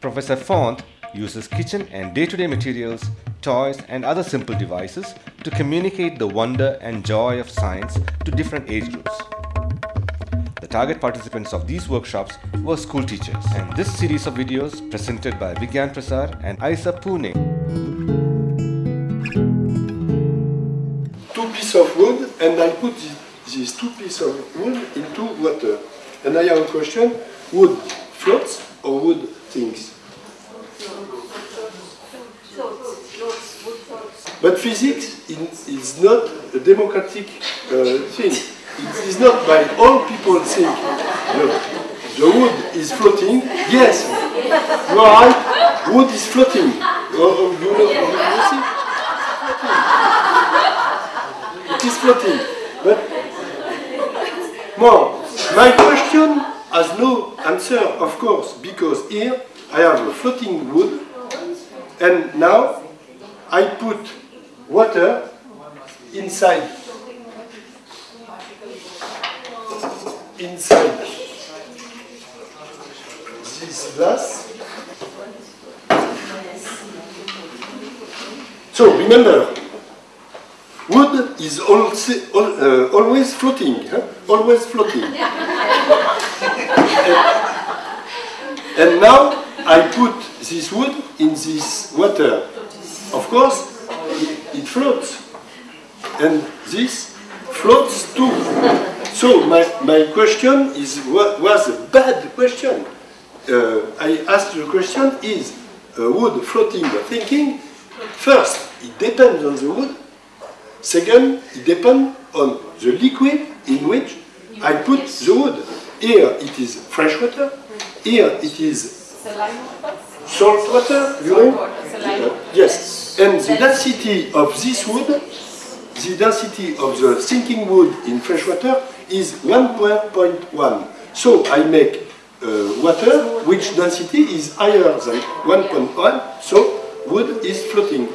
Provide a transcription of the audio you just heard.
Professor Font uses kitchen and day-to-day materials, toys and other simple devices to communicate the wonder and joy of science to different age groups. The target participants of these workshops were school teachers and this series of videos presented by Vigyan Prasar and IISER Pune. Two pieces of wood and I put these two pieces of wood into water. And I have a question, wood floats or wood sinks? But physics is not a democratic uh, thing. It is not by all people think the, the wood is floating. Yes, you are right, wood is floating. Oh, oh, you know, you see? It is floating. But more, my question has no answer, of course, because here I have a floating wood, and now I put water inside inside this glass. So remember, wood is also, uh, always floating, huh? always floating. and, now I put this wood in this water. Of course, it, it floats. And this floats too. So my, my question is was a bad question. Uh, I asked the question is uh, wood floating or thinking? First, it depends on the wood. Second, it depends on the liquid in which I put the wood. Here it is fresh water. Here it is salt water, yes. And the density of this wood, the density of the sinking wood in fresh water is 1.1. So I make uh, water which density is higher than 1.1, so wood is floating.